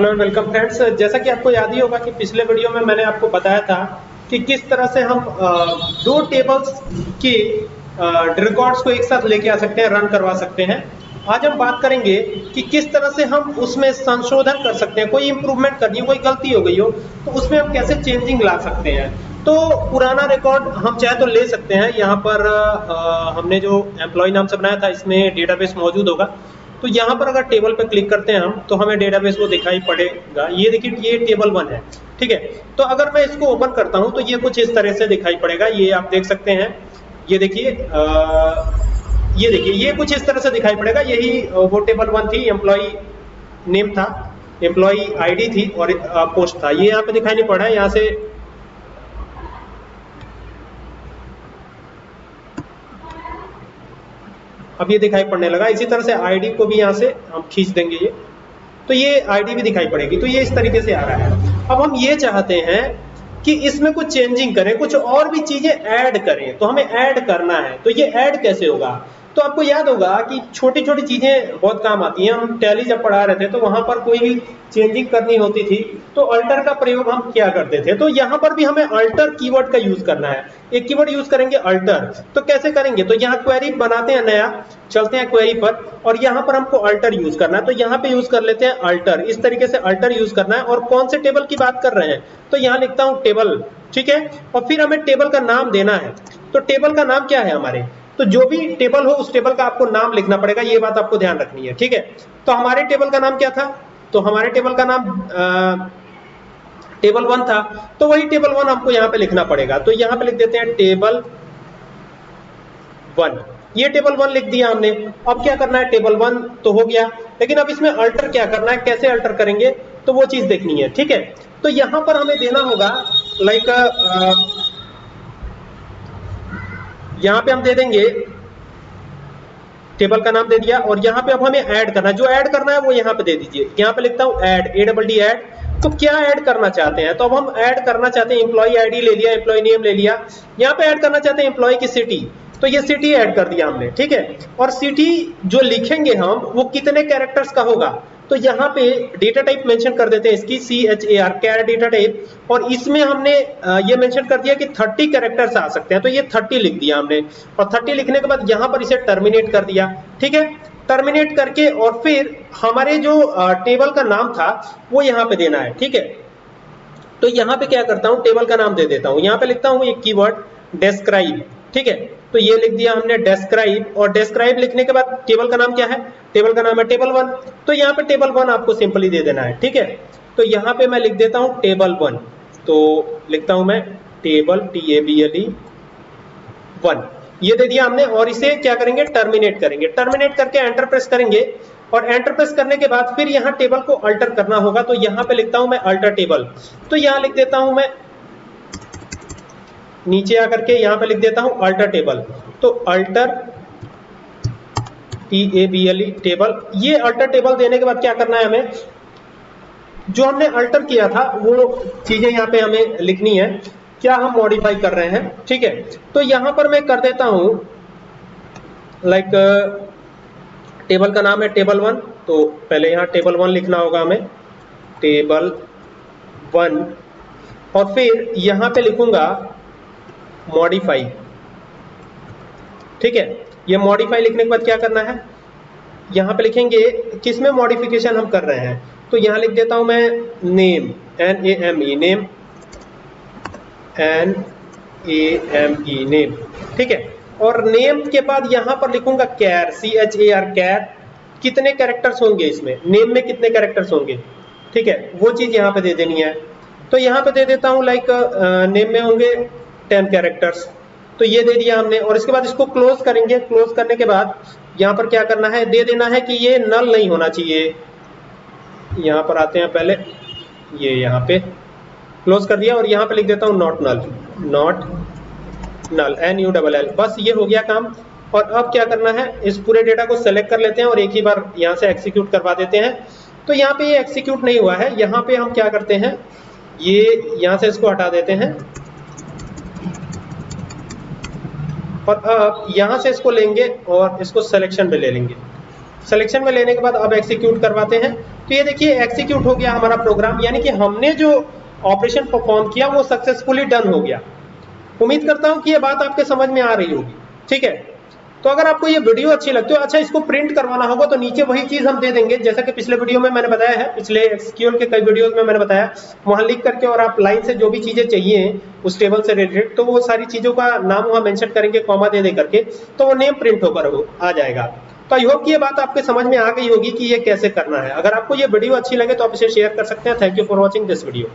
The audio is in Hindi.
हेलो एंड वेलकम फ्रेंड्स जैसा कि आपको याद ही होगा कि पिछले वीडियो में मैंने आपको बताया था कि किस तरह से हम दो टेबल्स की रिकॉर्ड्स को एक साथ लेके आ सकते हैं रन करवा सकते हैं। आज हम बात करेंगे कि किस तरह से हम उसमें संशोधन कर सकते हैं। कोई इंप्रूवमेंट करनी हो कोई गलती हो गई हो तो उसमें हम कैसे चेंजिंग ला सकते हैं। तो पुराना रिकॉर्ड हम चाहे तो ले सकते हैं। यहाँ पर आ, हमने जो एम्प्लॉय नाम से बनाया था इसमें डेटाबेस मौजूद होगा। तो यहाँ पर अगर टेबल पर क्लिक करते हैं हम तो हमें डेटाबेस वो दिखाई पड़ेगा। ये देखिए, ये टेबल वन है, ठीक है? तो अगर मैं इसको ओपन करता हूँ तो ये कुछ इस तरह से दिखाई पड़ेगा। ये आप देख सकते हैं। ये देखिए ये देखिए, ये कुछ इस तरह से दिखाई पड़ेगा। यही वो टेबल वन थी एम्प्लॉय नेम था एम्प्लॉय आईडी थी और पोस्ट था। ये यहाँ पे दिखाई नहीं पड़ रहा है, यहाँ से अब ये दिखाई पड़ने लगा। इसी तरह से आईडी को भी यहाँ से हम खींच देंगे ये। तो ये आईडी भी दिखाई पड़ेगी। तो ये इस तरीके से आ रहा है। अब हम ये चाहते हैं कि इसमें कुछ चेंजिंग करें, कुछ और भी चीज़ें ऐड करें। तो हमें ऐड करना है। तो ये ऐड कैसे होगा? तो आपको याद होगा कि छोटी छोटी चीज़ें बहुत काम आती हैं। हम टैली जब पढ़ा रहे थे तो वहाँ पर कोई भी चेंजिंग करनी होती थी तो अल्टर का प्रयोग हम क्या करते थे? तो यहाँ पर भी हमें अल्टर कीवर्ड का यूज़ करना है। एक कीवर्ड यूज़ करेंगे अल्टर तो कैसे करेंगे? तो यहाँ क्वेरी बनाते हैं नया, चलते हैं क्वेरी पर, और यहाँ पर हमको अल्टर यूज़ करना है। तो यहाँ पे यूज़ कर लेते हैं अल्टर इस तरीके से अल्टर यूज़ करना है, और कौन से टेबल की बात कर रहे हैं? तो यहाँ लिखता हूँ टेबल ठीक है? और फिर हमें टेबल का नाम देना है। तो टेबल का नाम क्या है हमारे? तो जो भी टेबल हो, उस टेबल का आपको नाम लिखना पड़ेगा, ये बात आपको ध्यान रखनी है, ठीक है? तो हमारे टेबल का नाम क्या था? तो हमारे टेबल का नाम टेबल वन था तो वही टेबल वन हमको यहाँ पे लिखना पड़ेगा। तो यहाँ पे लिख देते हैं टेबल वन ये टेबल वन लिख दिया हमने। अब क्या करना है? टेबल वन तो हो गया। लेकिन अब इसमें अल्टर क्या करना है? कैसे अल्टर करेंगे? तो वो चीज़ देखनी है, ठीक है? तो यहाँ पर हमें देना होगा लाइक यहाँ पे हम दे देंगे टेबल का नाम दे दिया और यहाँ पे अब हमें ऐड करना है। जो ऐड करना है वो यहाँ पे दे दीजिए। यहाँ पे लिखता हूँ add A double D add. तो क्या ऐड करना चाहते हैं? तो अब हम ऐड करना चाहते हैं एम्प्लॉई आईडी ले लिया एम्प्लॉय नेम ले लिया। यहाँ पे ऐड करना चाहते हैं एम्प्लॉय की सिटी तो ये सिटी ऐड कर दिया हमने, ठीक है? और सिटी जो लिखेंगे हम, वो कितने कैरेक्टर्स का होगा? तो यहाँ पे डेटा टाइप मेंशन कर देते हैं इसकी C H A R char data type और इसमें हमने ये मेंशन कर दिया कि 30 कैरेक्टर्स आ सकते हैं तो ये 30 लिख दिया हमने। और 30 लिखने के बाद यहाँ पर इसे टर्मिनेट कर दिया, ठीक है? टर्मिनेट करके और फिर हमारे जो टेबल का नाम था, वो यहाँ पे देना है, ठीक है? तो यहाँ पे क्या करता हूँ टेबल का नाम दे देता हूँ। यहाँ पे लिखता हूँ एक कीवर्ड डेस्क्राइब ठीक है? तो ये लिख दिया हमने डेस्क्राइब और डेस्क्राइब लिखने के बाद टेबल का नाम क्या है? टेबल का नाम है टेबल वन तो यहाँ पे टेबल वन आपको सिंपली दे देना है, ठीक है? तो यहाँ पे मैं लिख देता हूँ टेबल वन तो लिखता हूँ मैं table T A B L E one ये दे दिया हमने, और इसे क्या करेंगे? टर्मिनेट करेंगे. टर्मिनेट करके एंटर प्रेस करेंगे, और एंटर प्रेस करने के बाद फिर यहाँ टेबल को अल्टर करना होगा तो यहाँ पे लिखता हूँ मैं अल्टर टेबल तो यहाँ लिख देता हूँ मैं नीचे आकर के यहाँ पे लिख देता हूँ अल्टर टेबल तो alter T A B L E table ये अल्टर टेबल देने के बाद क्या करना है हमें? जो हमने अल्टर किया था, वो चीज़ें यहाँ पे हमें लिखनी है। क्या हम मॉडिफाई कर रहे हैं? ठीक है। तो यहाँ पर मैं कर देता हूँ लाइक टेबल का नाम है टेबल वन तो पहले यहाँ टेबल वन लिखना होगा हमें। टेबल वन और फिर यहाँ पे लिखूँगा मॉडिफाई ठीक है? ये मॉडिफाई लिखने के बाद क्या करना है? यहाँ पे लिखेंगे किसमें मॉडिफिकेशन हम कर रहे हैं? तो यहाँ लिख देता हूँ मैं name N A M E name N A M E name ठीक है? और नेम के बाद यहाँ पर लिखूँगा कैर सी एच ए आर कैर कितने कैरेक्टर्स होंगे इसमें? नेम में कितने कैरेक्टर्स होंगे? ठीक है? वो चीज़ यहाँ पे दे देनी है। तो यहाँ पे दे देता हूँ लाइक नेम में होंगे टेन कैरेक्टर्स तो ये दे दिया हमने, और इसके बाद इसको क्लोज करेंगे। क्लोज करने के बाद यहाँ पर क्या करना है? दे देना है कि ये नल नहीं होना चाहिए। यहाँ पर आते हैं पहले। ये यहाँ पे क्लोज कर दिया और यहाँ पे लिख देता हूँ not null not null N U double L बस ये हो गया काम। और अब क्या करना है? इस पूरे डेटा को सेलेक्ट कर लेते हैं और एक ही बार यहाँ से एक्सिक्यूट करवा देते हैं। तो यहाँ पे ये एक्सिक्यूट नहीं हुआ है। यहाँ पे हम क्या करते हैं? ये यहाँ से इसको हटा देते हैं। और यहाँ से इसको लेंगे और इसको सिलेक्शन में ले लेंगे। सिलेक्शन में लेने के बाद अब एक्सिक्यूट करवाते हैं। तो ये देखिए एक्सिक्यूट हो गया हमारा प्रोग्राम यानी कि हमने जो ऑपरेशन परफॉर्म किया, वो सक्सेसफुली डन हो गया। उम्मीद करता हूँ कि ये बात आपके समझ में आ रही होगी। ठीक है? तो अगर आपको ये वीडियो अच्छी लगती है अच्छा इसको प्रिंट करवाना होगा तो नीचे वही चीज़ हम दे देंगे। जैसा कि पिछले वीडियो में मैंने बताया है, पिछले एक्सक्यूएल के कई वीडियोस में मैंने बताया, वहाँ लिख करके और आप लाइन से जो भी चीज़ें चाहिए, उस टेबल से रिलेटेड तो वो सारी चीज़ों का नाम वहाँ मेंशन करेंगे कॉमा दे दे करके तो वो नेम प्रिंट होकर आ जाएगा। तो आई होप कि ये बात आपके समझ में आ गई होगी कि ये कैसे करना है। अगर आपको ये वीडियो अच्छी लगे तो आप इसे शेयर कर सकते हैं। Thank you for watching this video